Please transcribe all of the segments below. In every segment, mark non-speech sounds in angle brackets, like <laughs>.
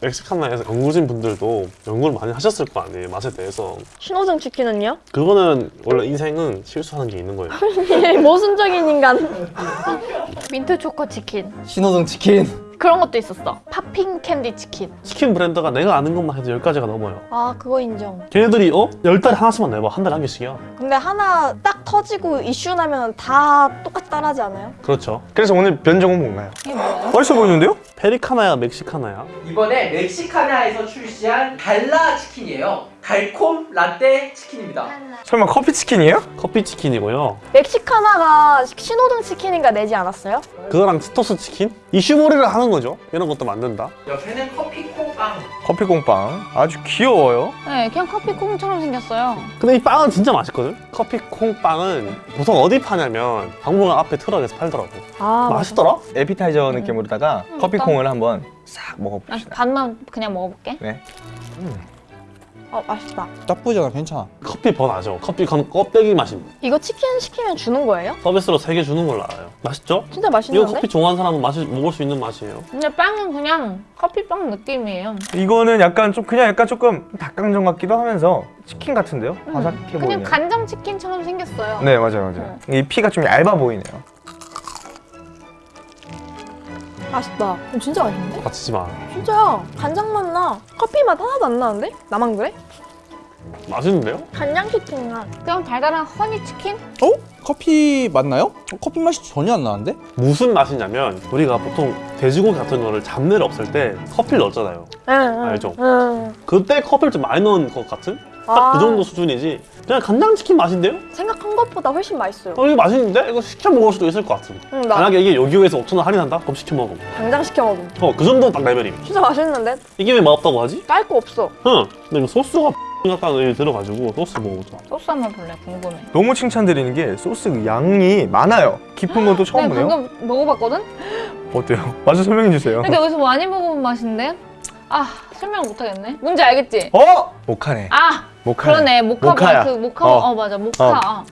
멕시카나에서 연구진 분들도 연구를 많이 하셨을 거 아니에요 맛에 대해서 신호등 치킨은요? 그거는 원래 인생은 실수하는 게 있는 거예요 <laughs> 모순적인 인간. 민트 초코 치킨. 신호등 치킨 그런 것도 있었어. popping candy 치킨. 치킨 브랜드가 내가 아는 것만 해도 10가지가 넘어요 아 그거 인정. 걔네들이 어? 10달에 하나씩만 내봐 한 달에 한 개씩이야 근데 하나 딱 터지고 이슈 나면 다 똑같이 따라하지 않아요? 그렇죠 그래서 오늘 변종은 뭔가요? 이게 뭐예요? 맛있어 보이는데요? 페리카나야 멕시카나야 이번에 멕시카나에서 출시한 달라 치킨이에요. 달콤 라떼 치킨입니다. 설마 커피 치킨이에요? 커피 치킨이고요 멕시카나가 신호등 치킨인가 내지 않았어요? 그거랑 치토스 치킨? 이슈몰이를 하는 거죠 이런 것도 만든다 옆에는 커피 콩빵. 커피 콩빵 아주 귀여워요 네, 그냥 커피 콩처럼 생겼어요. 근데 이 빵은 진짜 맛있거든? 커피 콩빵은 보통 어디 파냐면 박물관 앞에 트럭에서 팔더라고 아 맛있더라? 에피타이저 느낌으로다가 커피 어떤- 콩을 한번 싹나 먹어봅시다 반만 그냥 먹어볼게. 네. 어, 맛있다. 않아 괜찮아 커피 번 아죠? 커피 건 껍데기 맛입니다 이거 치킨 시키면 주는 거예요? 서비스로 3개 주는 걸로 알아요 맛있죠? 진짜 이거 맛있는데? 커피 좋아하는 사람은 마시, 먹을 수 있는 맛이에요 근데 빵은 그냥 커피빵 느낌이에요. 이거는 약간 좀 그냥 약간 조금 닭강정 같기도 하면서 치킨 같은데요? 바삭해 그냥 보이네요 간장 치킨처럼 생겼어요. 네 맞아요 맞아요 이 피가 좀 얇아 보이네요 맛있다. 어, 진짜 맛있는데? 다치지 마 진짜야. 간장 맛 나. 커피 맛 하나도 안 나는데? 나만 그래? 맛있는데요? 간장 치킨 맛. 그냥 달달한 honey 치킨? 어? 커피 맞나요? 어, 커피 맛이 전혀 안 나는데? 무슨 맛이냐면 우리가 보통 돼지고기 같은 거를 잡내를 없앨 때 커피를 넣었잖아요 응, 응. 알죠? 응. 그때 커피를 좀 많이 넣은 것 같은? 딱 아. 그 정도 수준이지 그냥 간장치킨 맛인데요? 생각한 것보다 훨씬 맛있어요. 어 이거 맛있는데? 이거 시켜 먹을 수도 있을 것 같은 응, 나 만약에 이게 여기에서 5천원 할인한다? 그럼 시켜 먹어 당장 시켜 먹음. 어그 정도 딱 레벨임 진짜 맛있는데? 이게 왜 맛없다고 하지? 깔 거 없어. 응 근데 이거 소스가 <laughs> 약간 여기 들어가지고 소스 먹어보자 소스 한번 볼래? 궁금해. 너무 칭찬드리는 게 소스 양이 많아요 깊은 것도 처음 네, 보네요 방금 먹어봤거든? 어때요? <laughs> 맛을 설명해 주세요 근데 어디서 많이 먹어본 맛인데? 아, 설명 못하겠네. 뭔지 알겠지? 어? 모카네 아, 모카네 그러네. 모카 모카야. 그 모카. 어. 어, 맞아. 모카. 어.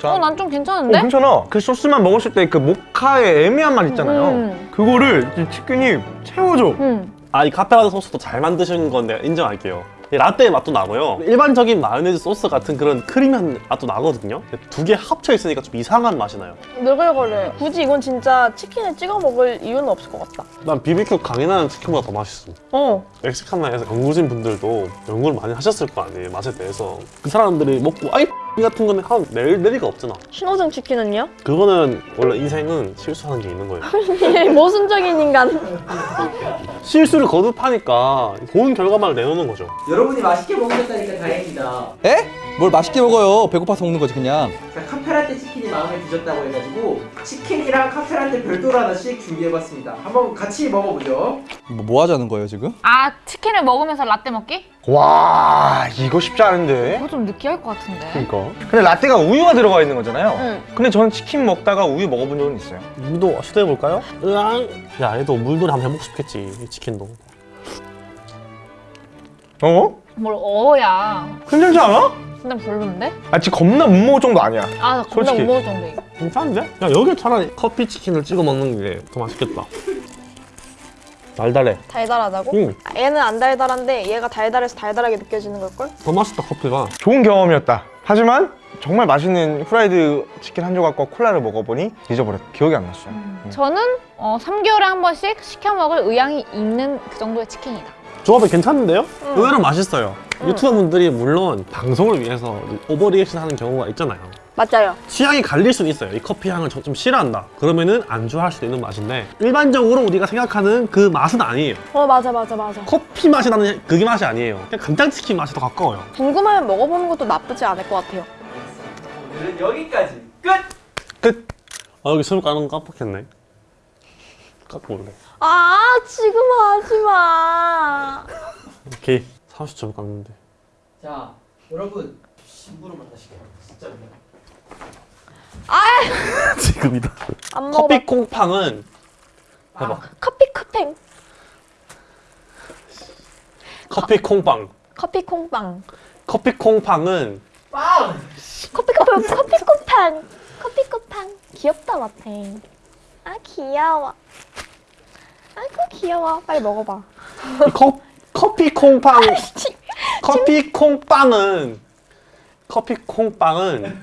자, 어, 난좀 어, 괜찮은데? 괜찮아 그 소스만 먹었을 때 그 모카의 애매한 맛 있잖아요 음. 그거를 이 치킨이 채워줘 음. 아이 카페라떼 소스도 잘 만드시는 건 내가 인정할게요 이 라떼의 맛도 나고요 일반적인 마요네즈 소스 같은 그런 크리미한 맛도 나거든요 두 개 합쳐 있으니까 좀 이상한 맛이 나요 느글거려. 굳이 이건 진짜 치킨에 찍어 먹을 이유는 없을 것 같다. 난 비비큐 강인하는 치킨보다 더 맛있어 어. 멕시카나에서 연구진 분들도 연구를 많이 하셨을 거 아니에요 맛에 대해서 그 사람들이 먹고 아이 같은 거는 한 낼, 낼 리가 없잖아 신호등 치킨은요? 그거는 원래 인생은 실수하는 게 있는 거예요 <laughs> 모순적인 인간. 실수를 거듭하니까 좋은 결과만을 내놓는 거죠 여러분이 맛있게 먹으셨다니까 다행이다. 에? 뭘 맛있게 먹어요 배고파서 먹는 거지 그냥 자, 카페라떼 치킨이 마음에 드셨다고 해가지고 치킨이랑 카페라떼 별도로 하나씩 준비해봤습니다. 한번 같이 먹어보죠. 뭐, 뭐 하자는 거예요 지금? 아, 치킨을 먹으면서 라떼 먹기? 와 이거 쉽지 않은데 그거 좀 느끼할 것 같은데. 그러니까 근데 라떼가 우유가 들어가 있는 거잖아요 응. 근데 저는 치킨 먹다가 우유 먹어본 적은 있어요 우리도 시도해볼까요? 으앙 야 얘도 물놀이 한번 해보고 싶겠지 이 치킨도 어? 뭘 어야. 괜찮지 않아? 근데 별론데? 아 지금 겁나 못 먹을 정도 아니야 아, 나 겁나 솔직히. 못 먹을 정도 이거. 괜찮은데? 야 여기 차라리 커피 치킨을 찍어 먹는 게 더 맛있겠다 달달해 달달하다고? 응. 아, 얘는 안 달달한데 얘가 달달해서 달달하게 느껴지는 걸걸? 더 맛있다 커피가 좋은 경험이었다 하지만 정말 맛있는 후라이드 치킨 한 조각과 콜라를 먹어보니 잊어버렸다 기억이 안 났어요 저는 어, 3개월에 한 번씩 시켜 먹을 의향이 있는 그 정도의 치킨이다. 조합이 괜찮은데요? 의외로 맛있어요 유튜버 분들이 물론 방송을 위해서 오버리액션 하는 경우가 있잖아요 맞아요. 취향이 갈릴 수는 있어요 이 커피 향을 좀, 좀 싫어한다 그러면은 안주할 수도 있는 맛인데 일반적으로 우리가 생각하는 그 맛은 아니에요 어 맞아 맞아 맞아. 커피 맛이 나는 그게 맛이 아니에요 그냥 간장치킨 맛이 더 가까워요 궁금하면 먹어보는 것도 나쁘지 않을 것 같아요. 오늘은 여기까지 끝! 끝! 아 여기 술 까는 거 깜빡했네 깎고 올래 아 지금 하지 마. 오케이 30점 깎는데 자, 여러분 신부로 만나시게 진짜 미안. 지금이다 안 먹어봐. 커피 콩팡은 해봐 커피 쿠팽. 커피 콩빵 커피 콩빵. 커피 콩팡은 빵! 커피 쿠팡. <laughs> 커피 쿠팡. 커피 쿠팡. 귀엽다 마탱. 아 귀여워. 아이고 귀여워. 빨리 먹어봐. 이 커, 커피 콩빵 커피 콩빵은 커피 콩빵은